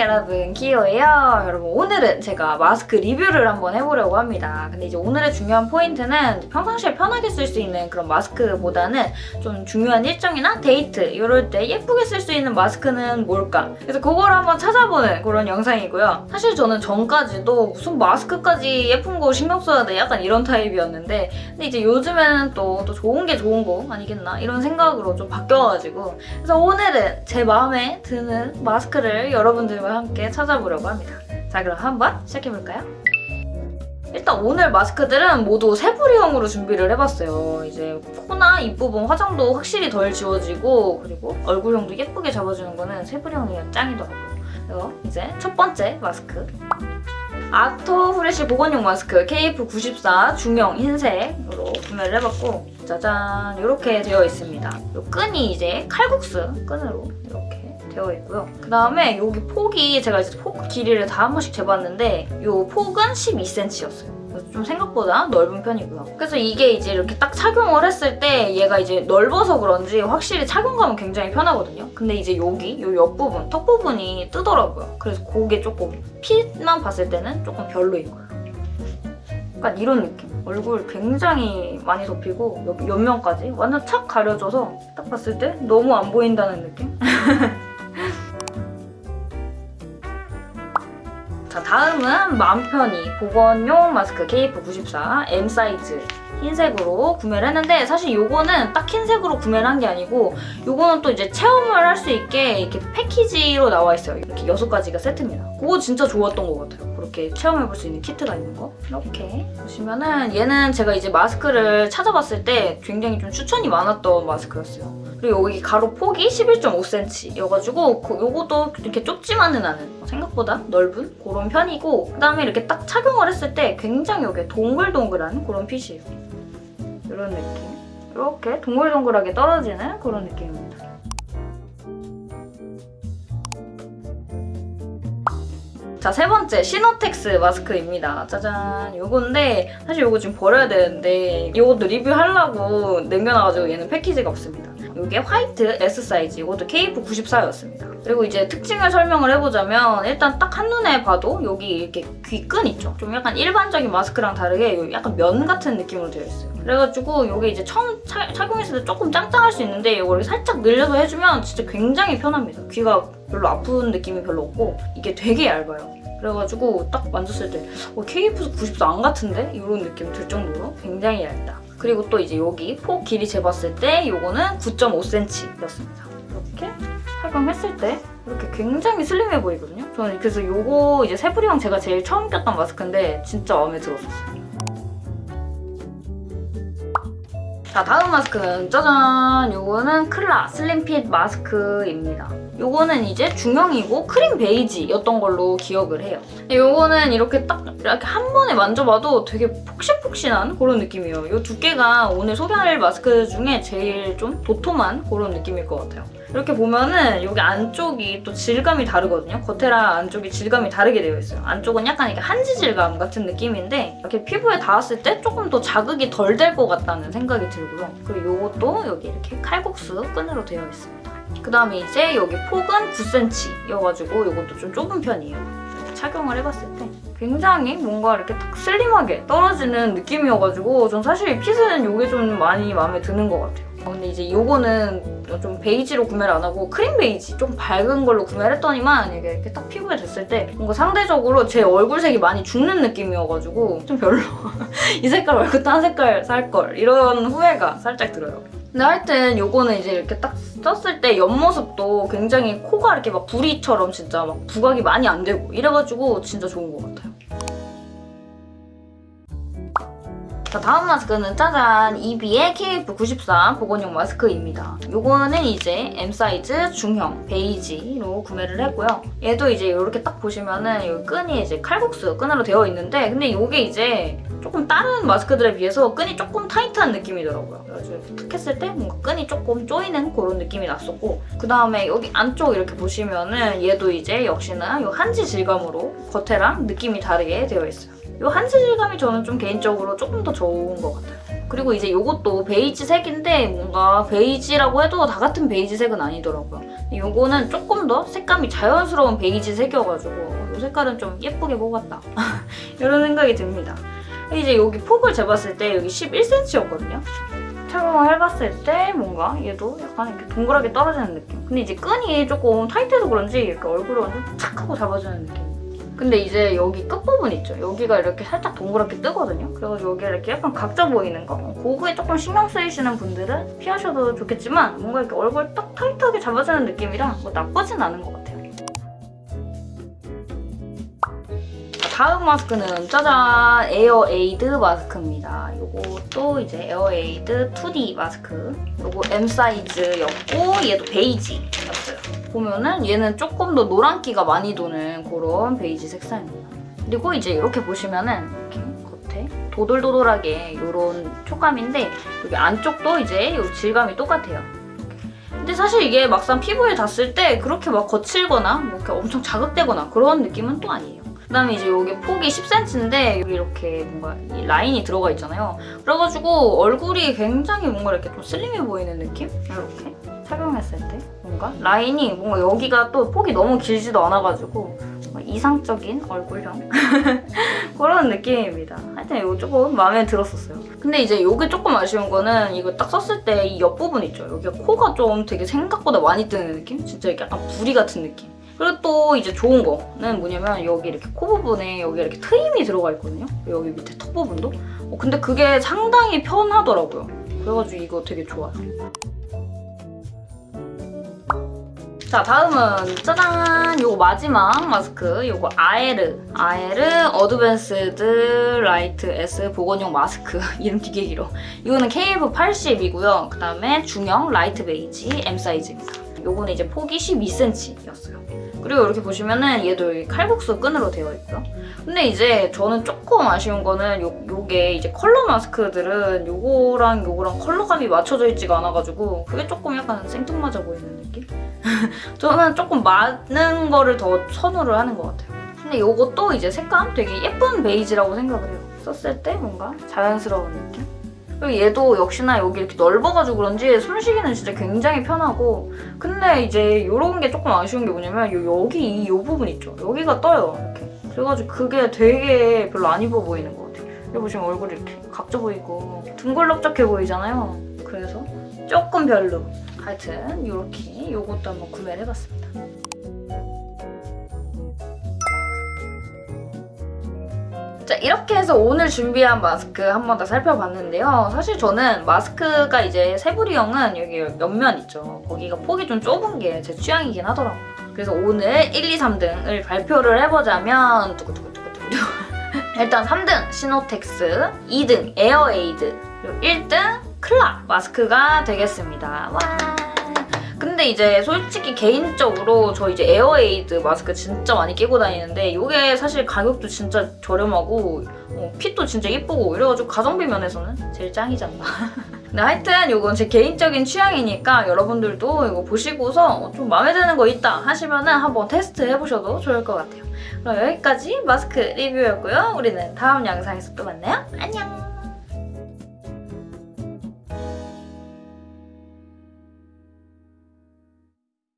여러분 기호예요? 여러분 오늘은 제가 마스크 리뷰를 한번 해보려고 합니다. 근데 이제 오늘의 중요한 포인트는 평상시에 편하게 쓸 수 있는 그런 마스크보다는 좀 중요한 일정이나 데이트 이럴 때 예쁘게 쓸 수 있는 마스크는 뭘까? 그래서 그걸 한번 찾아보는 그런 영상이고요. 사실 저는 전까지도 무슨 마스크까지 예쁜 거 신경 써야 돼? 약간 이런 타입이었는데 근데 이제 요즘에는 또, 또 좋은 게 좋은 거 아니겠나? 이런 생각으로 좀 바뀌어가지고. 그래서 오늘은 제 마음에 드는 마스크를 여러분들과 함께 찾아보려고 합니다. 자 그럼 한번 시작해볼까요? 일단 오늘 마스크들은 모두 세부리형으로 준비를 해봤어요. 이제 코나 입부분 화장도 확실히 덜 지워지고 그리고 얼굴형도 예쁘게 잡아주는 거는 세부리형이 짱이더라고요. 그래서 이제 첫 번째 마스크 아토 프레쉬 보건용 마스크 KF94 중형 흰색으로 구매를 해봤고 짜잔 이렇게 되어 있습니다. 이 끈이 이제 칼국수 끈으로 이렇게 되어 있고요. 그 다음에 여기 폭이 제가 이제 폭 길이를 다 한 번씩 재봤는데 이 폭은 12cm였어요. 좀 생각보다 넓은 편이고요. 그래서 이게 이제 이렇게 딱 착용을 했을 때 얘가 이제 넓어서 그런지 확실히 착용감은 굉장히 편하거든요. 근데 이제 여기 요 옆부분, 턱 부분이 뜨더라고요. 그래서 그게 조금 핏만 봤을 때는 조금 별로인 거예요. 약간 이런 느낌. 얼굴 굉장히 많이 덮이고 옆, 옆면까지 완전 착 가려져서 딱 봤을 때 너무 안 보인다는 느낌? 다음은 마음 편히 보건용 마스크 KF94 M 사이즈 흰색으로 구매를 했는데 사실 요거는 딱 흰색으로 구매를 한 게 아니고 요거는 또 이제 체험을 할 수 있게 이렇게 패키지로 나와 있어요. 이렇게 여섯 가지가 세트입니다. 그거 진짜 좋았던 것 같아요. 그렇게 체험해볼 수 있는 키트가 있는 거. 이렇게 보시면은 얘는 제가 이제 마스크를 찾아봤을 때 굉장히 좀 추천이 많았던 마스크였어요. 그리고 여기 가로 폭이 11.5cm여가지고 요것도 이렇게 좁지만은 않은 생각보다 넓은 그런 편이고 그다음에 이렇게 딱 착용을 했을 때 굉장히 여기 동글동글한 그런 핏이에요. 이런 느낌. 이렇게 동글동글하게 떨어지는 그런 느낌입니다. 자, 세 번째 시노텍스 마스크입니다. 짜잔. 요건데 사실 요거 지금 버려야 되는데 요것도 리뷰하려고 남겨놔가지고 얘는 패키지가 없습니다. 이게 화이트 S 사이즈, 이것도 KF94였습니다. 그리고 이제 특징을 설명을 해보자면 일단 딱 한눈에 봐도 여기 이렇게 귀끈 있죠? 좀 약간 일반적인 마스크랑 다르게 약간 면 같은 느낌으로 되어 있어요. 그래가지고 이게 이제 처음 차, 착용했을 때 조금 짱짱할 수 있는데 이걸 살짝 늘려서 해주면 진짜 굉장히 편합니다. 귀가 별로 아픈 느낌이 별로 없고 이게 되게 얇아요. 그래가지고 딱 만졌을 때 어, KF94 안 같은데? 이런 느낌 들 정도로 굉장히 얇다. 그리고 또 이제 여기 폭 길이 재봤을 때 이거는 9.5cm였습니다. 이렇게 착용했을 때 이렇게 굉장히 슬림해 보이거든요. 저는 그래서 이거 이제 세부리형 제가 제일 처음 꼈던 마스크인데 진짜 마음에 들었었어요. 자 다음 마스크는 짜잔! 요거는 클라 슬림핏 마스크입니다. 요거는 이제 중형이고 크림 베이지였던 걸로 기억을 해요. 요거는 이렇게 딱 이렇게 한 번에 만져봐도 되게 폭신폭신한 그런 느낌이에요. 이 두께가 오늘 소개할 마스크 중에 제일 좀 도톰한 그런 느낌일 것 같아요. 이렇게 보면은 여기 안쪽이 또 질감이 다르거든요. 겉에랑 안쪽이 질감이 다르게 되어 있어요. 안쪽은 약간 이렇게 한지 질감 같은 느낌인데 이렇게 피부에 닿았을 때 조금 더 자극이 덜 될 것 같다는 생각이 들고요. 그리고 이것도 여기 이렇게 칼국수 끈으로 되어 있습니다. 그 다음에 이제 여기 폭은 9cm여가지고 이것도 좀 좁은 편이에요. 착용을 해봤을 때 굉장히 뭔가 이렇게 딱 슬림하게 떨어지는 느낌이어가지고 전 사실 핏은 이게 좀 많이 마음에 드는 것 같아요. 어, 근데 이제 이거는 좀 베이지로 구매를 안 하고 크림 베이지 좀 밝은 걸로 구매를 했더니만 이게 이렇게 딱 피부에 댔을 때 뭔가 상대적으로 제 얼굴색이 많이 죽는 느낌이어가지고 좀 별로 이 색깔 말고 딴 색깔 살 걸 이런 후회가 살짝 들어요. 근데 하여튼 요거는 이제 이렇게 딱 썼을 때 옆모습도 굉장히 코가 이렇게 막 부리처럼 진짜 막 부각이 많이 안 되고 이래가지고 진짜 좋은 것 같아요. 자 다음 마스크는 짜잔 이비의 KF94 보건용 마스크입니다. 요거는 이제 M 사이즈 중형 베이지로 구매를 했고요. 얘도 이제 이렇게 딱 보시면은 이 끈이 이제 칼국수 끈으로 되어 있는데 근데 이게 이제 조금 다른 마스크들에 비해서 끈이 조금 타이트한 느낌이더라고요. 그래서 이렇게 툭 했을 때 뭔가 끈이 조금 조이는 그런 느낌이 났었고 그 다음에 여기 안쪽 이렇게 보시면은 얘도 이제 역시나 이 한지 질감으로 겉에랑 느낌이 다르게 되어 있어요. 이 한지 질감이 저는 좀 개인적으로 조금 더 좋은 것 같아요. 그리고 이제 이것도 베이지 색인데 뭔가 베이지라고 해도 다 같은 베이지 색은 아니더라고요. 이거는 조금 더 색감이 자연스러운 베이지 색이어가지고 이 색깔은 좀 예쁘게 뽑았다. 이런 생각이 듭니다. 이제 여기 폭을 재봤을 때 여기 11cm였거든요. 착용을 해봤을 때 뭔가 얘도 약간 이렇게 동그랗게 떨어지는 느낌. 근데 이제 끈이 조금 타이트해서 그런지 이렇게 얼굴을 완전 착 하고 잡아주는 느낌. 근데 이제 여기 끝부분 있죠? 여기가 이렇게 살짝 동그랗게 뜨거든요? 그래서 여기 이렇게 약간 각져 보이는 거? 그거에 조금 신경 쓰이시는 분들은 피하셔도 좋겠지만 뭔가 이렇게 얼굴 딱 타이트하게 잡아주는 느낌이라 뭐 나쁘진 않은 것 같아요. 다음 마스크는 짜잔 에어에이드 마스크입니다. 요것도 이제 에어에이드 2D 마스크. 요거 M 사이즈였고 얘도 베이지였어요. 보면은 얘는 조금 더 노란기가 많이 도는 그런 베이지 색상입니다. 그리고 이제 이렇게 보시면은 이렇게 겉에 도돌도돌하게 이런 촉감인데 여기 안쪽도 이제 요 질감이 똑같아요. 근데 사실 이게 막상 피부에 닿았을 때 그렇게 막 거칠거나 뭐 이렇게 엄청 자극되거나 그런 느낌은 또 아니에요. 그다음에 이제 여기 폭이 10cm인데 여기 이렇게 뭔가 이 라인이 들어가 있잖아요. 그래가지고 얼굴이 굉장히 뭔가 이렇게 좀 슬림해 보이는 느낌? 이렇게 착용했을 때 뭔가 라인이 뭔가 여기가 또 폭이 너무 길지도 않아가지고 이상적인 얼굴형 그런 느낌입니다. 하여튼 이거 조금 마음에 들었었어요. 근데 이제 이게 조금 아쉬운 거는 이거 딱 썼을 때 이 옆부분 있죠? 여기가 코가 좀 되게 생각보다 많이 뜨는 느낌? 진짜 약간 부리 같은 느낌. 그리고 또 이제 좋은 거는 뭐냐면 여기 이렇게 코 부분에 여기 이렇게 트임이 들어가 있거든요. 여기 밑에 턱 부분도. 어, 근데 그게 상당히 편하더라고요. 그래가지고 이거 되게 좋아요. 자 다음은 짜잔 요거 마지막 마스크 요거 아에르 아에르 어드밴스드 라이트 S 보건용 마스크 이름 되게 길어 이거는 KF80이고요 그 다음에 중형 라이트 베이지 M 사이즈입니다 요거는 이제 폭이 12cm였어요 그리고 이렇게 보시면은 얘도 칼국수 끈으로 되어 있고요 근데 이제 저는 조금 아쉬운 거는 요, 요게 이제 컬러 마스크들은 요거랑 요거랑 컬러감이 맞춰져 있지가 않아가지고 그게 조금 약간 생뚱맞아 보이는 느낌? 저는 조금 많은 거를 더 선호를 하는 것 같아요. 근데 이것도 이제 색감 되게 예쁜 베이지라고 생각을 해요. 썼을 때 뭔가 자연스러운 느낌? 그리고 얘도 역시나 여기 이렇게 넓어가지고 그런지 숨쉬기는 진짜 굉장히 편하고 근데 이제 이런 게 조금 아쉬운 게 뭐냐면 요, 여기 이 요 부분 있죠? 여기가 떠요, 이렇게. 그래가지고 그게 되게 별로 안 입어 보이는 것 같아요. 여기 보시면 얼굴이 이렇게 각져 보이고 둥글럽적해 보이잖아요. 그래서 조금 별로. 하여튼 이렇게 이것도 한번 구매를 해봤습니다. 자 이렇게 해서 오늘 준비한 마스크 한번더 살펴봤는데요. 사실 저는 마스크가 이제 새부리형은 여기 옆면 있죠. 거기가 폭이 좀 좁은 게 제 취향이긴 하더라고요. 그래서 오늘 1, 2, 3등을 발표를 해보자면 두구두구두구두구 일단 3등 시노텍스, 2등 에어에이드, 그리고 1등 클라 마스크가 되겠습니다. 와. 근데 이제 솔직히 개인적으로 저 이제 에어에이드 마스크 진짜 많이 끼고 다니는데 이게 사실 가격도 진짜 저렴하고 어, 핏도 진짜 예쁘고 이래가지고 가성비 면에서는 제일 짱이잖아. 근데 하여튼 이건 제 개인적인 취향이니까 여러분들도 이거 보시고서 좀 마음에 드는 거 있다 하시면 은 한번 테스트 해보셔도 좋을 것 같아요. 그럼 여기까지 마스크 리뷰였고요. 우리는 다음 영상에서 또 만나요. 안녕!